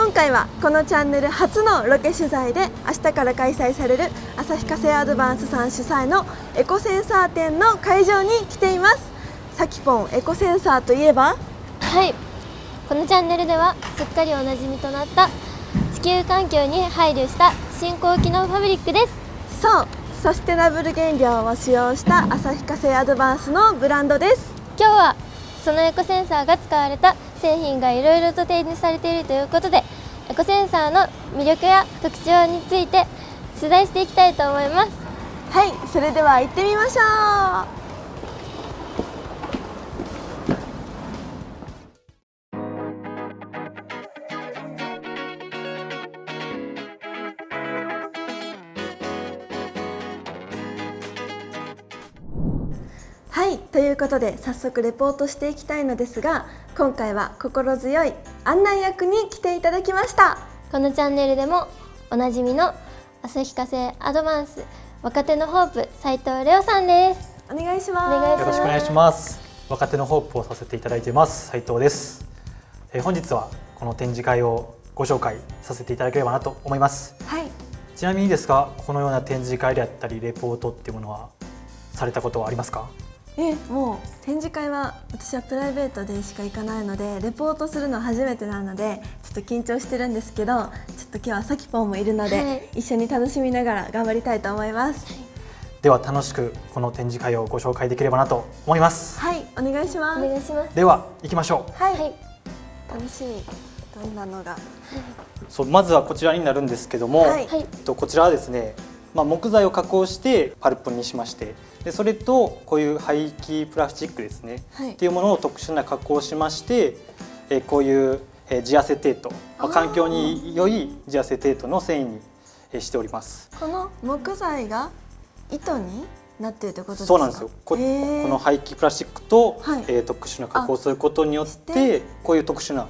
今回はこのチャンネル初のロケ取材で明日から開催される旭化成アドバンスさん主催のエコセンサー展の会場に来ています。さきぽんエコセンサーといえば？はい。このチャンネルではすっかりおなじみとなった地球環境に配慮した新興機能ファブリックです。そう。サステナブル原料を使用した旭化成アドバンスのブランドです。今日はそのエコセンサーが使われた製品がいろいろと展示されているということでエコセンサーの魅力や特徴について取材していきたいと思います。はいそれでは行ってみましょう。はいということで早速レポートしていきたいのですが今回は心強い案内役に来ていただきました。このチャンネルでもおなじみの旭化成アドバンス若手のホープ斉藤レオさんです。お願いします。よろしくお願いします。若手のホープをさせていただいています斉藤です、えー本日はこの展示会をご紹介させていただければなと思います。はい。ちなみにですがこのような展示会であったりレポートっていうものはされたことはありますか？えもう展示会は私はプライベートでしか行かないのでレポートするの初めてなのでちょっと緊張してるんですけどちょっと今日はさきぽんもいるので、はい。一緒に楽しみながら頑張りたいと思います。では楽しくこの展示会をご紹介できればなと思います。はいお願いします。お願いします。では行きましょう。はい、はい。楽しみ。どんなのが？そうまずはこちらになるんですけども、はいはい。えっとこちらはですね、まあ、木材を加工してパルプにしましてでそれとこういう廃棄プラスチックですね、はい。っていうものを特殊な加工をしまして、えーこういう、えージアセテート、環境に良いジアセテートの繊維に、えーしております。この木材が糸になってるってことですか？そうなんですよ。ここの廃棄プラスチックと、はい。えー特殊な加工をすることによっしててこういう特殊な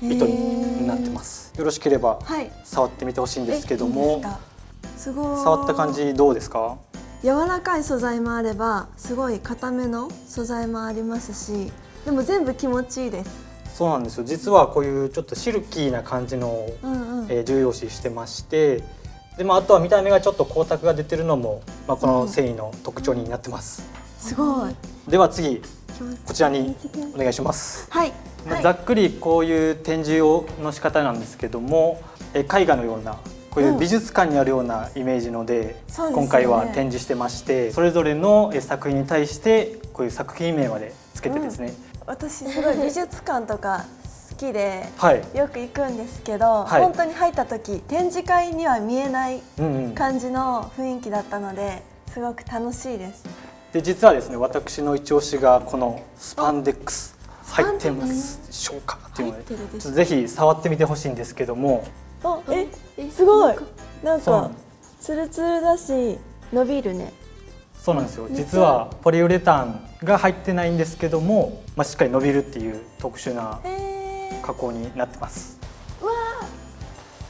糸になってます。よろしければはい。触ってみてほしいんですけどえいいすか？すごい。触った感じどうですか？柔らかい素材もあればすごい硬めの素材もありますしでも全部気持ちいいです。そうなんですよ。実はこういうちょっとシルキーな感じの、うんうん、えー重要視してましてで、まあ、あとは見た目がちょっと光沢が出てるのも、まあ、この繊維の特徴になってます、すごい。では次こちらにお願いします、はい、まあはいざっくりこういう展示をの仕方なんですけども、えー絵画のようなこういう美術館にあるようなイメージので,、そうですよね。今回は展示してましてそれぞれのえー作品に対してこういう作品名までつけてですね、私すごい美術館とか好きではい、よく行くんですけど、はい。本当に入った時展示会には見えないうんうん、感じの雰囲気だったのですごく楽しいです。で実はですね私の一押しがこのスパンデックス入ってますでしょうか？っていうのでぜひ触ってみてほしいんですけどもあええすごい。なんか。ツルツルだし伸びるね。そうなんですよ。実はポリウレタンが入ってないんですけども、まあ、しっかり伸びるっていう特殊な加工になってます。わあ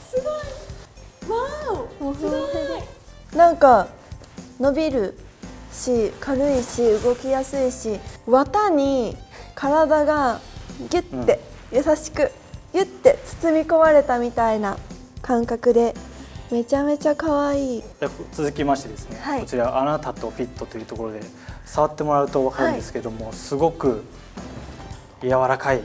すごい。わおもうその辺でなんか伸びるし軽いし動きやすいし綿に体がギュッて優しくギュッて包み込まれたみたいな感覚でめちゃめちゃ可愛い。で続きましてですね、はい。こちら「あなたとフィット」というところで触ってもらうと分かるんですけども、すごく柔らかい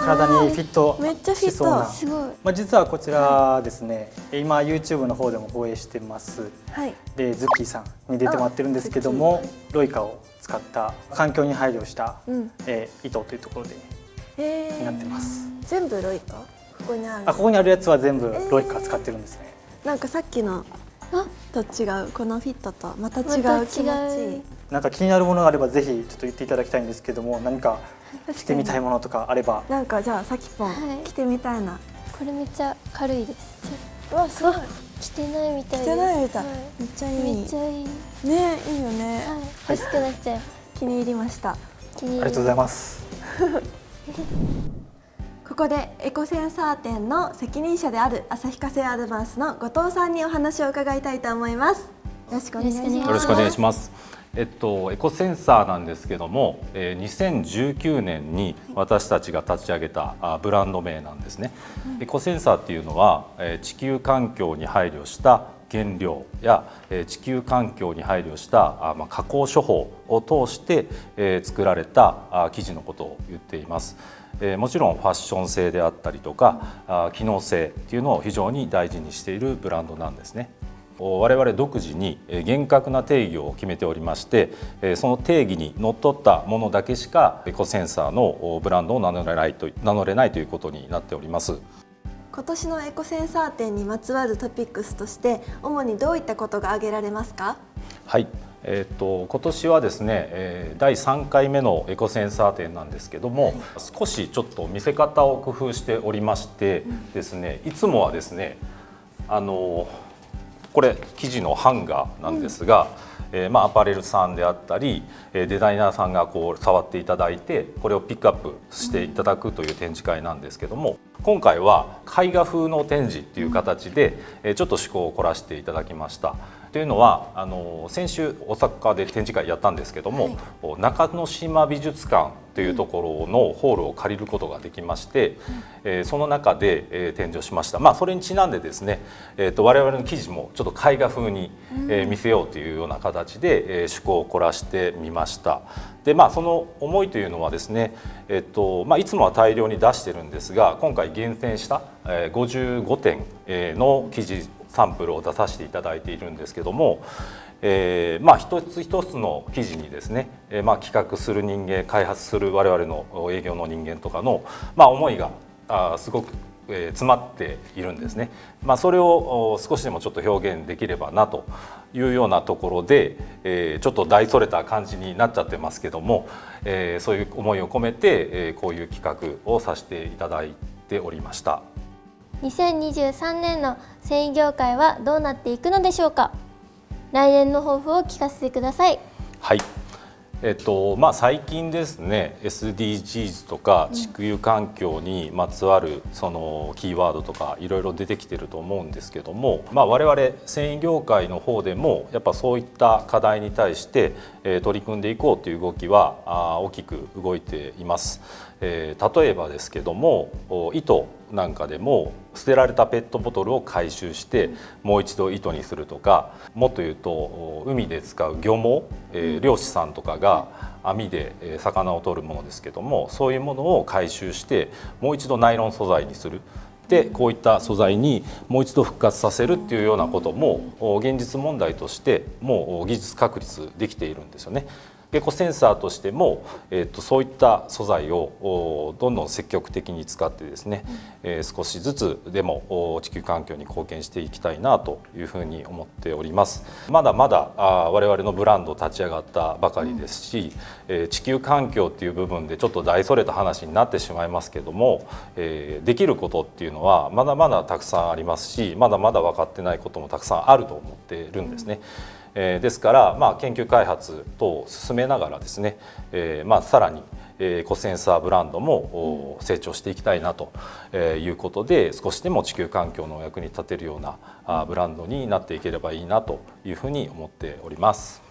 体にフィットめっちゃフィット。しそうな。すごい。まあ、実はこちらですね、今 YouTube の方でも放映してます。はい。でズッキーさんに出てもらってるんですけどもロイカを使った環境に配慮した、うん。えー糸というところでになってます全部ロイカ？ここにある。あここにあるやつは全部えー。ロイカ使ってるんですね、なんかさっきのあ？と違う。このフィットとまた違また違う。う気持ち。いいなんか気になるものがあればぜひちょっと言っていただきたいんですけども何か着てみたいものとかあれば。なんかじゃあさきぽん、はい。着てみたいな。これめっちゃ軽いです。うわすごい。着てないみたいです。着てないみたい、はめっちゃいい。めっちゃいい。ねいいよね、はい。欲しくなっちゃう。気に入りました。気に入ありがとうございますここでエコセンサー店の責任者である旭化成アドバンスの後藤さんにお話を伺いたいと思いますよろしくお願いしますよろしくお願いします。えっと、エコセンサーなんですけども、えー、2019年に私たちが立ち上げたあブランド名なんですね。エコセンサーっていうのは、えー、地球環境に配慮した原料や、え、地球環境に配慮したあ、ま、加工処方を通して、え、作られたあ生地のことを言っています。え、もちろんファッション性であったりとかあ機能性っていうのを非常に大事にしているブランドなんですね。我々独自に厳格な定義を決めておりましてその定義にのっとったものだけしかエコセンサーのブランドを名乗れないと名乗れないということになっております今年のエコセンサー展にまつわるトピックスとして主にどういったことが挙げられますか？はい。えーと、今年はですね、えー、第3回目のエコセンサー展なんですけども、はい、少しちょっと見せ方を工夫しておりましてですね、いつもはですねあのこれ生地のハンガーなんですが、うん、えー、まあ、アパレルさんであったりデザイナーさんがこう触っていただいてこれをピックアップしていただくという展示会なんですけども今回は絵画風の展示っていう形でちょっと趣向を凝らしていただきました。というのはあの先週大阪で展示会やったんですけども、はい、中之島美術館というところのホールを借りることができまして、うん、えー、その中で、えー、展示をしました、まあ、それにちなんでですね、えーと、我々の記事もちょっと絵画風に、えー、見せようというような形で、えー、趣向を凝らしてみました。でまあ、その思いというのはですね、えっとまあ、いつもは大量に出してるんですが今回厳選した、えー、55点の記事サンプルを出させていただいているんですけども、えー、まあ一つ一つの記事にですね、えー、まあ企画する人間開発する我々の営業の人間とかの、まあ、思いがあすごくえ詰まっているんですね、まあ、それを少しでもちょっと表現できればなというようなところで、えー、ちょっと大それた感じになっちゃってますけども、えー、そういう思いを込めて、えー、こういう企画をさせていただいておりました。2023年の繊維業界はどうなっていくのでしょうか？来年の抱負を聞かせてください。はい。えっとまあ、最近ですね SDGs とか地球環境にまつわるそのキーワードとかいろいろ出てきてると思うんですけども、まあ、我々繊維業界の方でもやっぱそういった課題に対して取り組んでいこうという動きは大きく動いています。えー、例えばですけども糸なんかでも捨てられたペットボトルを回収してもう一度糸にするとかもっと言うと海で使う漁網、えー、漁師さんとかが網で魚を取るものですけどもそういうものを回収してもう一度ナイロン素材にする。でこういった素材にもう一度復活させるっていうようなことも現実問題としてもう技術確立できているんですよね。エコセンサーとしても、えーと、そういった素材をどんどん積極的に使ってですね、うん、えー、少しずつでも地球環境に貢献していきたいなというふうに思っております。まだまだあ我々のブランド立ち上がったばかりですし、うん、えー、地球環境っていう部分でちょっと大それた話になってしまいますけども、えー、できることっていうのはまだまだたくさんありますしまだまだ分かってないこともたくさんあると思っているんですね。うんえー、ですから、まあ、研究開発等を進めながらですね、えーまあ、さらにエコセンサーブランドも成長していきたいなということで少しでも地球環境の役に立てるようなブランドになっていければいいなというふうに思っております。